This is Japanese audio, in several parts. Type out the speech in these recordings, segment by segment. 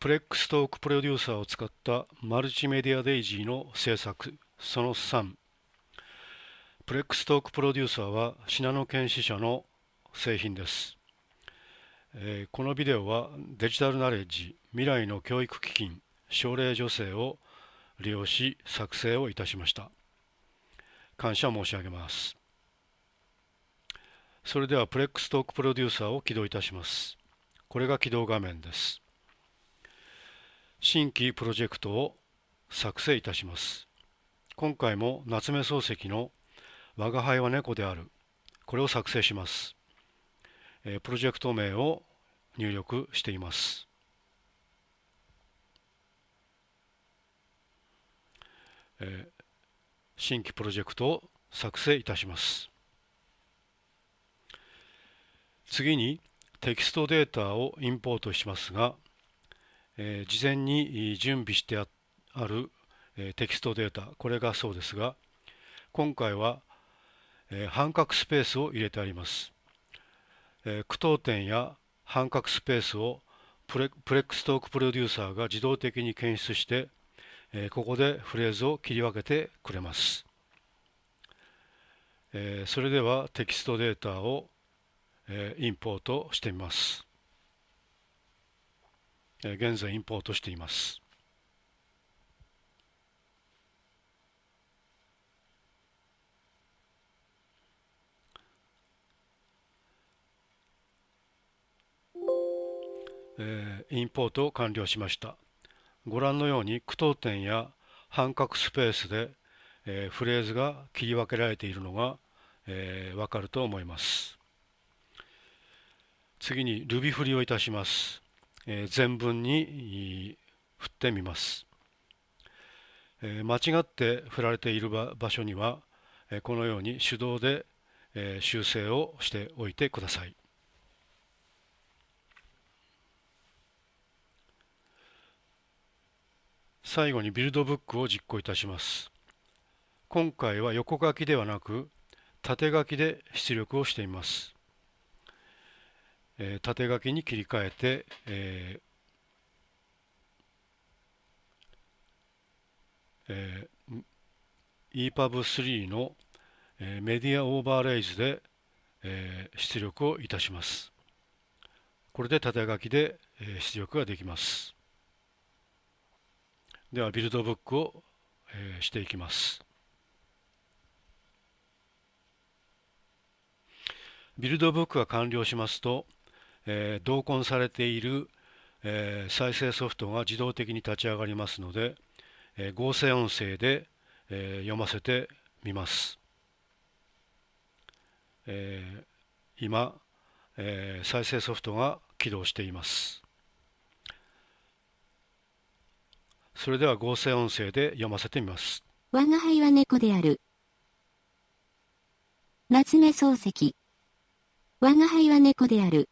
プレックストークプロデューサーを使ったマルチメディアデイジーの制作。その3プレックストークプロデューサーはシナノケンシ社の製品です、えー、このビデオはデジタルナレッジ未来の教育基金奨励助成を利用し作成をいたしました。感謝申し上げます。それではプレックストークプロデューサーを起動いたします。これが起動画面です。新規プロジェクトを作成いたします。今回も夏目漱石の我が輩は猫である。これを作成します。プロジェクト名を入力しています。新規プロジェクトを作成いたします。次にテキストデータをインポートしますが、え事前に準備してある、えテキストデータこれがそうですが今回は、え半角スペースを入れてありますえ句読点や半角スペースをプレプレックストークプロデューサーが自動的に検出して、えここでフレーズを切り分けてくれます。えそれではテキストデータを、えインポートしてみます。現在インポートしています。え、インポート完了しました。ご覧のように句読点や半角スペースで、え、フレーズが切り分けられているのが、え、わかると思います。次に Ruby 振りをいたします。全文に振ってみます。間違って振られている場所には、このように手動で、修正をしておいてください。最後にビルドブックを実行いたします。今回は横書きではなく縦書きで出力をしています。えー、縦書きに切り替えて、えーえー、EPUB3 の、えー、メディアオーバーレイズで、えー、出力をいたします。これで縦書きで、えー、出力ができます。ではビルドブックを、えー、していきます。ビルドブックが完了しますと、えー、同梱されている、えー、再生ソフトが自動的に立ち上がりますので、えー、合成音声で、えー、読ませてみます。えー、今、えー、再生ソフトが起動しています。それでは合成音声で読ませてみます。我が輩は猫である。夏目漱石。我が輩は猫である。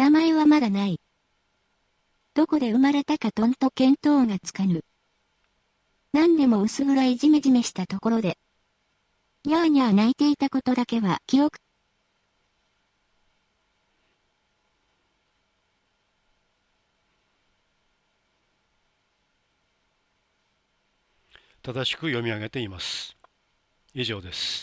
名前はまだない。どこで生まれたかとんと見当がつかぬ。何でも薄暗いじめじめしたところで、にゃーにゃー泣いていたことだけは記憶正しく読み上げています。以上です。